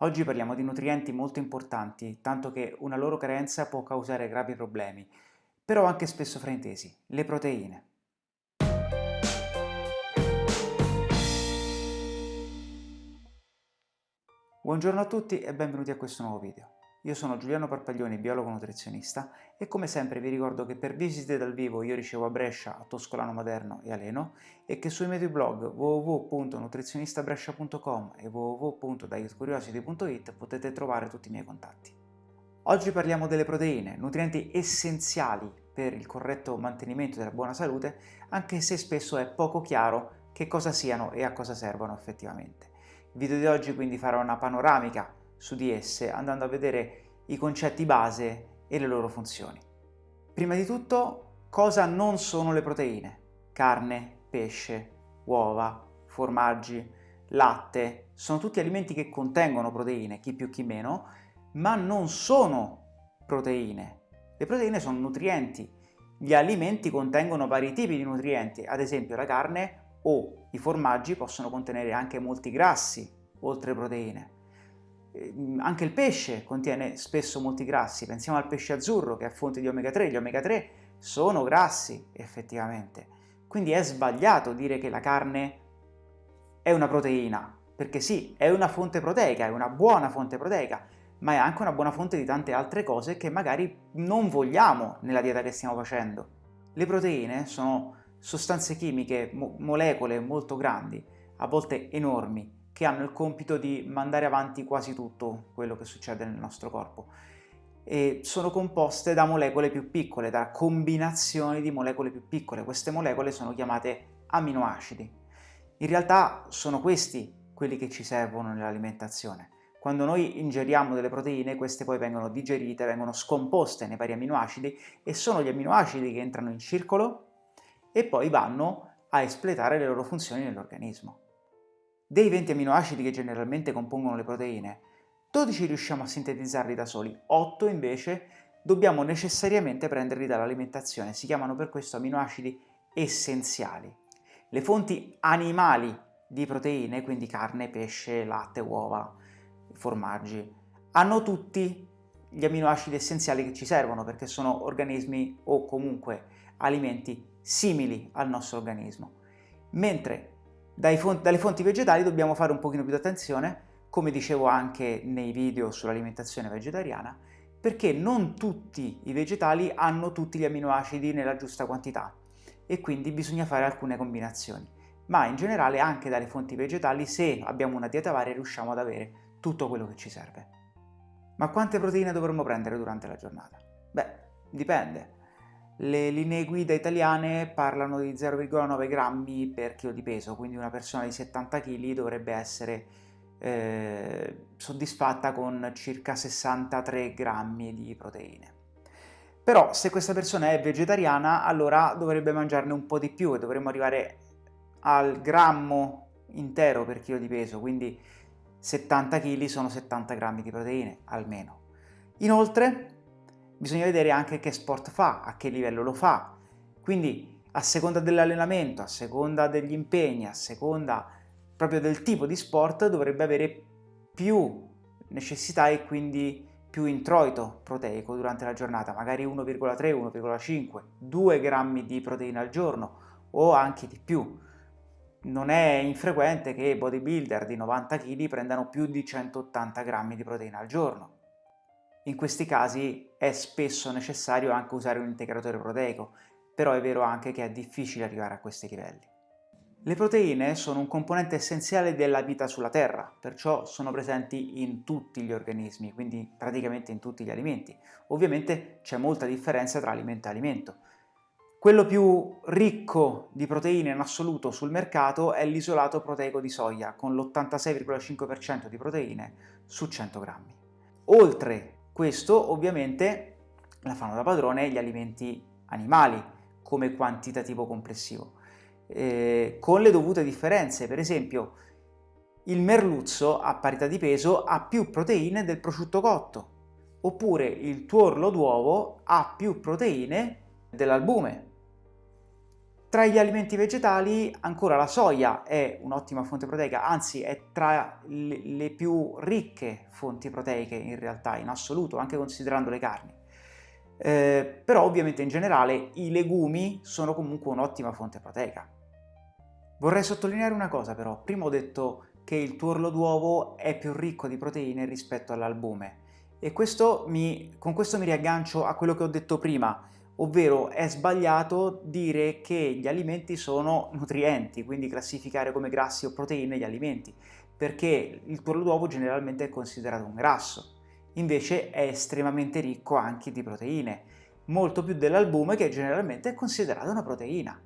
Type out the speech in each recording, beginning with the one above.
Oggi parliamo di nutrienti molto importanti, tanto che una loro carenza può causare gravi problemi, però anche spesso fraintesi, le proteine. Buongiorno a tutti e benvenuti a questo nuovo video. Io sono Giuliano Parpaglioni, biologo nutrizionista e come sempre vi ricordo che per visite dal vivo io ricevo a Brescia, a Toscolano Maderno e a Leno e che sui miei due blog www.nutrizionistabrescia.com e www.dietcuriosity.it potete trovare tutti i miei contatti. Oggi parliamo delle proteine, nutrienti essenziali per il corretto mantenimento della buona salute, anche se spesso è poco chiaro che cosa siano e a cosa servono effettivamente. Il video di oggi quindi farà una panoramica su di esse andando a vedere i concetti base e le loro funzioni. Prima di tutto, cosa non sono le proteine? Carne, pesce, uova, formaggi, latte, sono tutti alimenti che contengono proteine, chi più chi meno, ma non sono proteine. Le proteine sono nutrienti. Gli alimenti contengono vari tipi di nutrienti, ad esempio la carne o i formaggi possono contenere anche molti grassi, oltre proteine. Ehm, anche il pesce contiene spesso molti grassi, pensiamo al pesce azzurro che è fonte di omega 3, gli omega 3 sono grassi effettivamente, quindi è sbagliato dire che la carne è una proteina, perché sì, è una fonte proteica, è una buona fonte proteica, ma è anche una buona fonte di tante altre cose che magari non vogliamo nella dieta che stiamo facendo. Le proteine sono sostanze chimiche, mo molecole molto grandi, a volte enormi, che hanno il compito di mandare avanti quasi tutto quello che succede nel nostro corpo e sono composte da molecole più piccole, da combinazioni di molecole più piccole. Queste molecole sono chiamate aminoacidi. In realtà sono questi quelli che ci servono nell'alimentazione. Quando noi ingeriamo delle proteine, queste poi vengono digerite, vengono scomposte nei vari aminoacidi e sono gli aminoacidi che entrano in circolo e poi vanno a espletare le loro funzioni nell'organismo. Dei 20 aminoacidi che generalmente compongono le proteine, 12 riusciamo a sintetizzarli da soli, 8 invece dobbiamo necessariamente prenderli dall'alimentazione, si chiamano per questo aminoacidi essenziali. Le fonti animali di proteine, quindi carne, pesce, latte, uova, formaggi, hanno tutti gli aminoacidi essenziali che ci servono perché sono organismi o comunque alimenti simili al nostro organismo. Mentre fonti, dalle fonti vegetali dobbiamo fare un pochino più di attenzione, come dicevo anche nei video sull'alimentazione vegetariana, perché non tutti i vegetali hanno tutti gli aminoacidi nella giusta quantità e quindi bisogna fare alcune combinazioni. Ma in generale anche dalle fonti vegetali, se abbiamo una dieta varia, riusciamo ad avere tutto quello che ci serve. Ma quante proteine dovremmo prendere durante la giornata? Beh, dipende. Le linee guida italiane parlano di 0,9 grammi per chilo di peso, quindi una persona di 70 kg dovrebbe essere eh, soddisfatta con circa 63 grammi di proteine. Però se questa persona è vegetariana allora dovrebbe mangiarne un po' di più e dovremmo arrivare al grammo intero per chilo di peso, quindi 70 kg sono 70 grammi di proteine almeno. Inoltre bisogna vedere anche che sport fa, a che livello lo fa, quindi a seconda dell'allenamento, a seconda degli impegni, a seconda proprio del tipo di sport dovrebbe avere più necessità e quindi più introito proteico durante la giornata, magari 1,3, 1,5, 2 grammi di proteina al giorno o anche di più. Non è infrequente che bodybuilder di 90 kg prendano più di 180 grammi di proteina al giorno. In questi casi è spesso necessario anche usare un integratore proteico, però è vero anche che è difficile arrivare a questi livelli. Le proteine sono un componente essenziale della vita sulla Terra, perciò sono presenti in tutti gli organismi, quindi praticamente in tutti gli alimenti. Ovviamente c'è molta differenza tra alimento e alimento. Quello più ricco di proteine in assoluto sul mercato è l'isolato proteico di soia, con l'86,5% di proteine su 100 grammi. Oltre questo ovviamente la fanno da padrone gli alimenti animali come quantitativo complessivo, eh, con le dovute differenze. Per esempio il merluzzo a parità di peso ha più proteine del prosciutto cotto, oppure il tuorlo d'uovo ha più proteine dell'albume. Tra gli alimenti vegetali ancora la soia è un'ottima fonte proteica, anzi è tra le più ricche fonti proteiche in realtà, in assoluto, anche considerando le carni. Eh, però ovviamente in generale i legumi sono comunque un'ottima fonte proteica. Vorrei sottolineare una cosa però, prima ho detto che il tuorlo d'uovo è più ricco di proteine rispetto all'albume e questo mi, con questo mi riaggancio a quello che ho detto prima, ovvero è sbagliato dire che gli alimenti sono nutrienti, quindi classificare come grassi o proteine gli alimenti, perché il tuorlo d'uovo generalmente è considerato un grasso invece è estremamente ricco anche di proteine, molto più dell'albume che generalmente è considerato una proteina.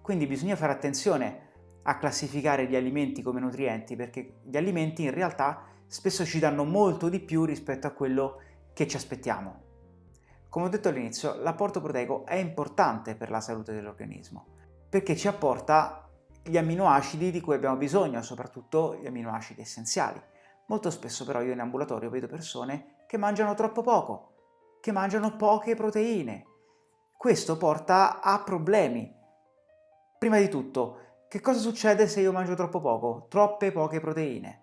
Quindi bisogna fare attenzione a classificare gli alimenti come nutrienti perché gli alimenti in realtà spesso ci danno molto di più rispetto a quello che ci aspettiamo. Come ho detto all'inizio, l'apporto proteico è importante per la salute dell'organismo perché ci apporta gli amminoacidi di cui abbiamo bisogno, soprattutto gli amminoacidi essenziali. Molto spesso però io in ambulatorio vedo persone che mangiano troppo poco, che mangiano poche proteine. Questo porta a problemi. Prima di tutto, che cosa succede se io mangio troppo poco? Troppe poche proteine.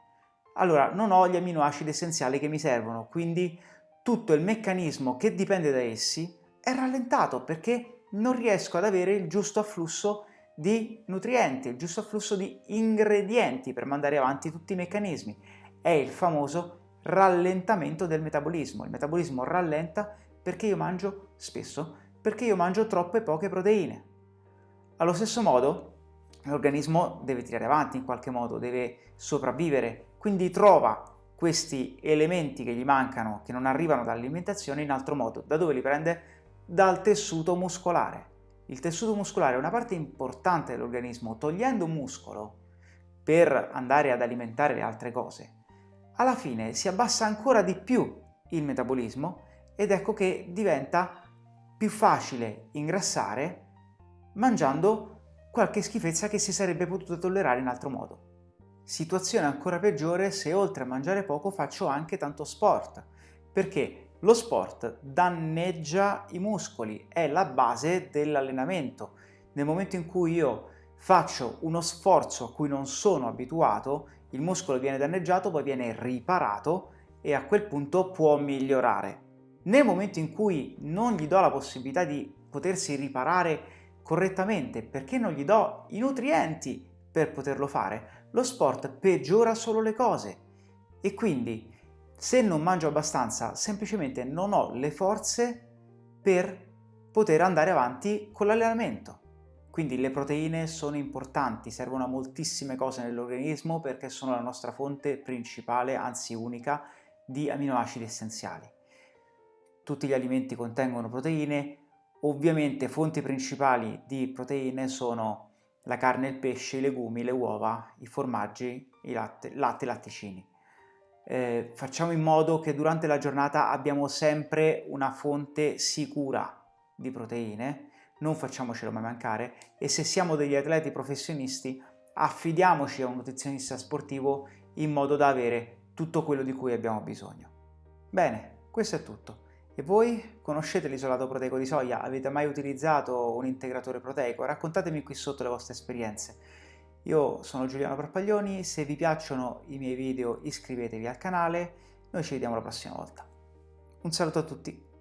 Allora, non ho gli amminoacidi essenziali che mi servono, quindi tutto il meccanismo che dipende da essi è rallentato perché non riesco ad avere il giusto afflusso di nutrienti, il giusto afflusso di ingredienti per mandare avanti tutti i meccanismi è il famoso rallentamento del metabolismo. Il metabolismo rallenta perché io mangio spesso, perché io mangio troppe poche proteine. Allo stesso modo l'organismo deve tirare avanti in qualche modo, deve sopravvivere, quindi trova questi elementi che gli mancano, che non arrivano dall'alimentazione in altro modo. Da dove li prende? Dal tessuto muscolare. Il tessuto muscolare è una parte importante dell'organismo, togliendo muscolo per andare ad alimentare le altre cose alla fine si abbassa ancora di più il metabolismo ed ecco che diventa più facile ingrassare mangiando qualche schifezza che si sarebbe potuto tollerare in altro modo. Situazione ancora peggiore se oltre a mangiare poco faccio anche tanto sport, perché lo sport danneggia i muscoli, è la base dell'allenamento. Nel momento in cui io faccio uno sforzo a cui non sono abituato, il muscolo viene danneggiato, poi viene riparato e a quel punto può migliorare. Nel momento in cui non gli do la possibilità di potersi riparare correttamente perché non gli do i nutrienti per poterlo fare, lo sport peggiora solo le cose e quindi se non mangio abbastanza semplicemente non ho le forze per poter andare avanti con l'allenamento. Quindi le proteine sono importanti, servono a moltissime cose nell'organismo perché sono la nostra fonte principale, anzi unica, di aminoacidi essenziali. Tutti gli alimenti contengono proteine, ovviamente fonti principali di proteine sono la carne, il pesce, i legumi, le uova, i formaggi, i latte, latte latticini. Eh, facciamo in modo che durante la giornata abbiamo sempre una fonte sicura di proteine, non facciamocelo mai mancare e se siamo degli atleti professionisti affidiamoci a un nutrizionista sportivo in modo da avere tutto quello di cui abbiamo bisogno. Bene, questo è tutto. E voi conoscete l'isolato proteico di soia? Avete mai utilizzato un integratore proteico? Raccontatemi qui sotto le vostre esperienze. Io sono Giuliano Parpaglioni, se vi piacciono i miei video iscrivetevi al canale, noi ci vediamo la prossima volta. Un saluto a tutti!